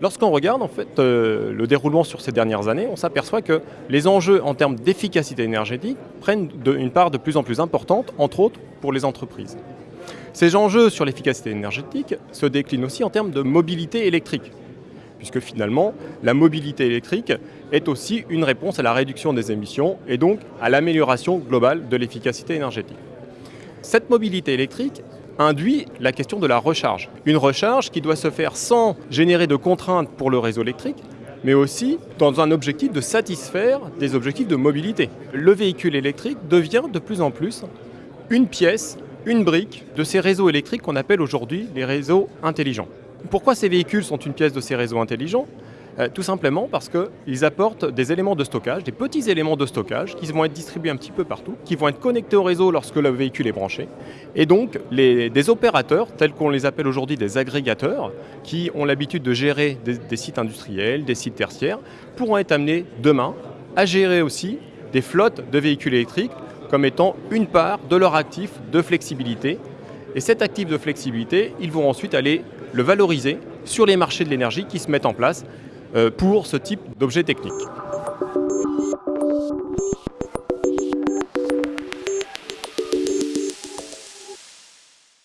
Lorsqu'on regarde en fait euh, le déroulement sur ces dernières années, on s'aperçoit que les enjeux en termes d'efficacité énergétique prennent une part de plus en plus importante, entre autres pour les entreprises. Ces enjeux sur l'efficacité énergétique se déclinent aussi en termes de mobilité électrique, puisque finalement la mobilité électrique est aussi une réponse à la réduction des émissions et donc à l'amélioration globale de l'efficacité énergétique. Cette mobilité électrique induit la question de la recharge. Une recharge qui doit se faire sans générer de contraintes pour le réseau électrique, mais aussi dans un objectif de satisfaire des objectifs de mobilité. Le véhicule électrique devient de plus en plus une pièce, une brique de ces réseaux électriques qu'on appelle aujourd'hui les réseaux intelligents. Pourquoi ces véhicules sont une pièce de ces réseaux intelligents euh, tout simplement parce qu'ils apportent des éléments de stockage, des petits éléments de stockage qui vont être distribués un petit peu partout, qui vont être connectés au réseau lorsque le véhicule est branché. Et donc, des opérateurs, tels qu'on les appelle aujourd'hui des agrégateurs, qui ont l'habitude de gérer des sites industriels, des sites tertiaires, pourront être amenés demain à gérer aussi des flottes de véhicules électriques comme étant une part de leur actif de flexibilité. Et cet actif de flexibilité, ils vont ensuite aller le valoriser sur les marchés de l'énergie qui se mettent en place euh, pour ce type d'objet technique.